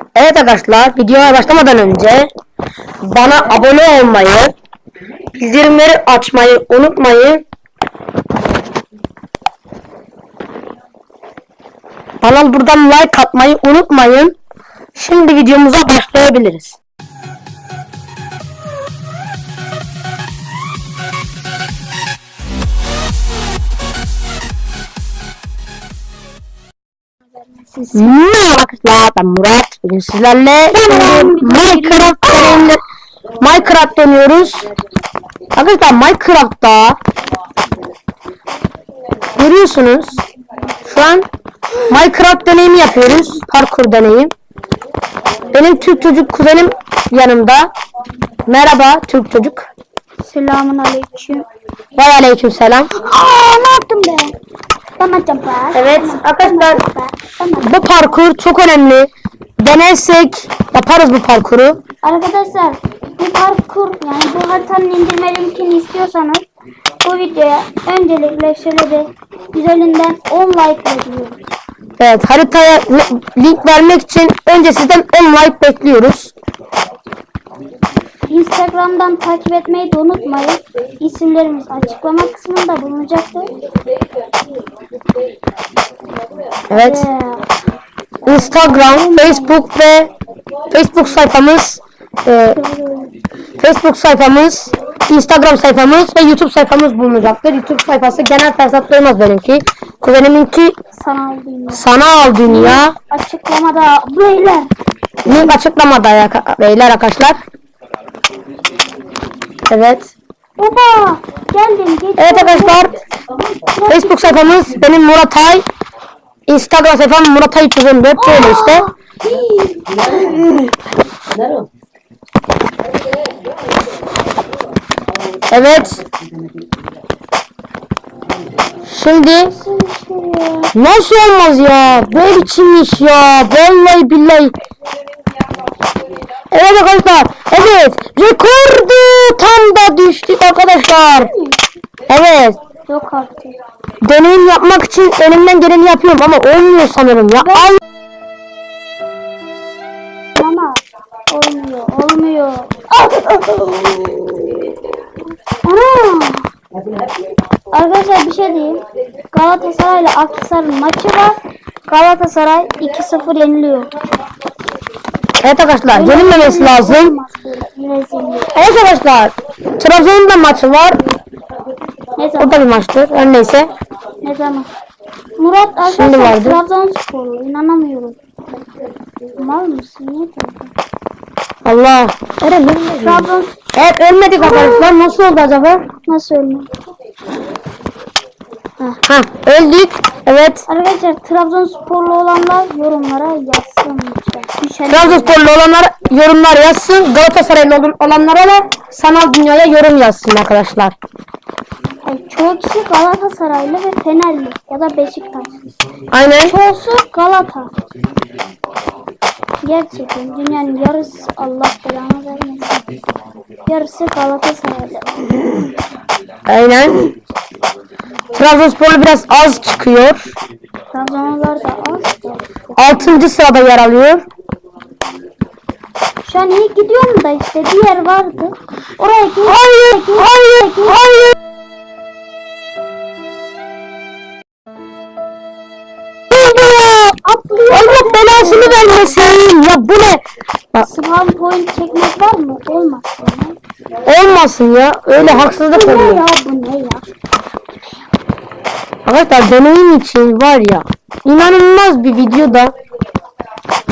Evet arkadaşlar videoya başlamadan önce bana abone olmayı, bildirimleri açmayı unutmayın. Bana buradan like atmayı unutmayın. Şimdi videomuza başlayabiliriz. Merhaba arkadaşlar ben Murat. Bugün sizlerle Minecraft deneyimle Minecraft deniyoruz. Arkadaşlar Minecraft'ta görüyorsunuz şu an Minecraft deneyimi yapıyoruz. Parkur deneyim. Benim Türk çocuk kuzenim yanımda. Merhaba Türk çocuk. Selamun aleyküm. Ve aleyküm selam. Aa ne yaptım ben? Tamam tamam. Evet arkadaşlar bu parkur çok önemli. Denersek yaparız bu parkuru. Arkadaşlar bu parkur yani bu haritanın indirme linkini istiyorsanız bu videoya öncelikle şöyle bir güzelinden 10 like bekliyoruz. Evet haritaya li- link vermek için önce sizden 10 like bekliyoruz. Instagram'dan takip etmeyi de unutmayın. İsimlerimiz açıklama kısmında bulunacaktır. Evet. Ee, Instagram, Facebook ve Facebook sayfamız e, Facebook sayfamız, Instagram sayfamız ve YouTube sayfamız bulunacaktır. YouTube sayfası genel hesaplarımız benimki. Kuzeniminki sanal dünya. sanal dünya. Açıklamada beyler. Link açıklamada ya beyler arkadaşlar. Evet. Baba geldim geç. Evet arkadaşlar. Facebook sayfamız benim Murat Ay. Instagram sayfam Murat Ay 314 böyle işte. Evet. Şimdi nasıl olmaz ya? Böyle biçim iş ya. Vallahi billahi. Evet arkadaşlar. Evet. Rekordu tam da düştük arkadaşlar. Evet. Yok artık. Deneyim yapmak için elimden geleni yapıyorum ama olmuyor sanırım ya. Al. Ama olmuyor, olmuyor. Ana! Arkadaşlar bir şey diyeyim. Galatasaray ile Aksaray'ın maçı var. Galatasaray 2-0 yeniliyor. Evet arkadaşlar yenilmemesi lazım. Evet arkadaşlar. Trabzon'un da maçı var. Ne O da bir maçtır. Her neyse. Ne zaman? Murat arkadaşlar. Trabzonsporlu. İnanamıyorum. Mal mısın? Niye? Allah. Eren Trabzon Evet ölmedik arkadaşlar. Nasıl oldu acaba? nasıl ölmüyor? Ha öldük. Evet. Arkadaşlar Trabzonsporlu olanlar yorumlara yazsın lütfen. Trabzonsporlu olanlar yorumlar yazsın. Galatasaraylı olan- olanlara da sanal dünyaya yorum yazsın arkadaşlar. Yani çoğu kişi Galatasaraylı ve Fenerli ya da Beşiktaş. Aynen. Çoğusu Galata. Gerçekten dünyanın yarısı Allah belanı vermesin. Yarısı Galatasaraylı. Aynen. Trabzonsporlu biraz az çıkıyor. Trabzonlular da az. 6. sırada yer alıyor. Şu an iyi gidiyorum da işte diğer vardı. Oraya git. Hayır, hayır, hayır. Atlıyor. Allah belasını vermesin. Ya bu ne? Spawn point çekmek var mı? Olmaz. olmasın ya. Öyle haksızlık Bu ne oluyor. ya bu ne ya? Arkadaşlar deneyim için var ya. inanılmaz bir videoda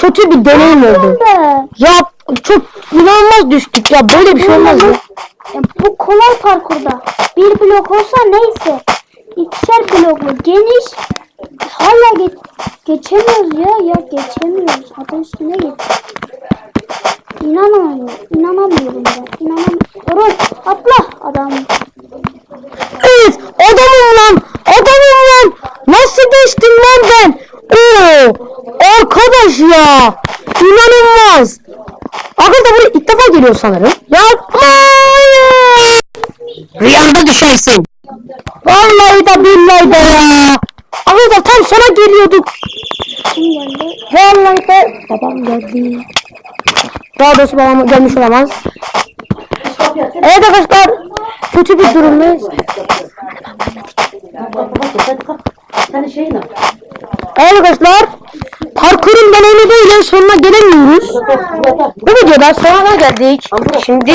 kötü bir deneyim oldu. Ya çok inanılmaz düştük ya. Böyle bir şey olmaz ya. Bu kolay parkurda. Bir blok olsa neyse. İkişer bloklu geniş. Hala geç geçemiyoruz ya. Ya geçemiyoruz. Hatta üstüne geç. İnanamıyorum. İnanamıyorum ben. İnanamıyorum. Atla adam. Ya. İnanılmaz. Arkadaşlar buraya ilk defa geliyor sanırım. Yapmayın. Rüyanda düşersin. Vallahi da billahi de ya. Arkadaşlar tam sona geliyorduk. Kim geldi? Vallahi babam geldi. Daha doğrusu babam gelmiş olamaz. Evet arkadaşlar kötü bir durumdayız. Al. Evet arkadaşlar parkurun deneyimi böyle sonuna gelemiyoruz. Bu videoda sonuna geldik. Şimdi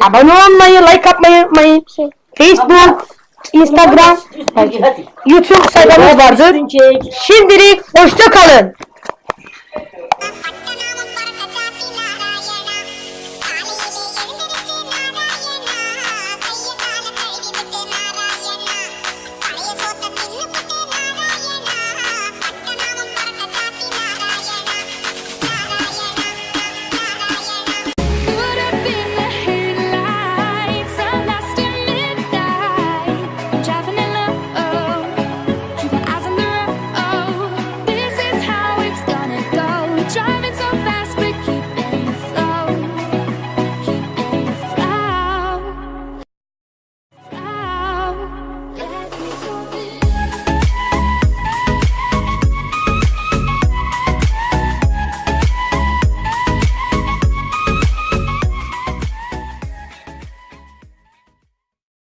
abone olmayı, like atmayı unutmayın. Facebook, Instagram. YouTube sayfamız vardır. Şimdilik hoşça kalın.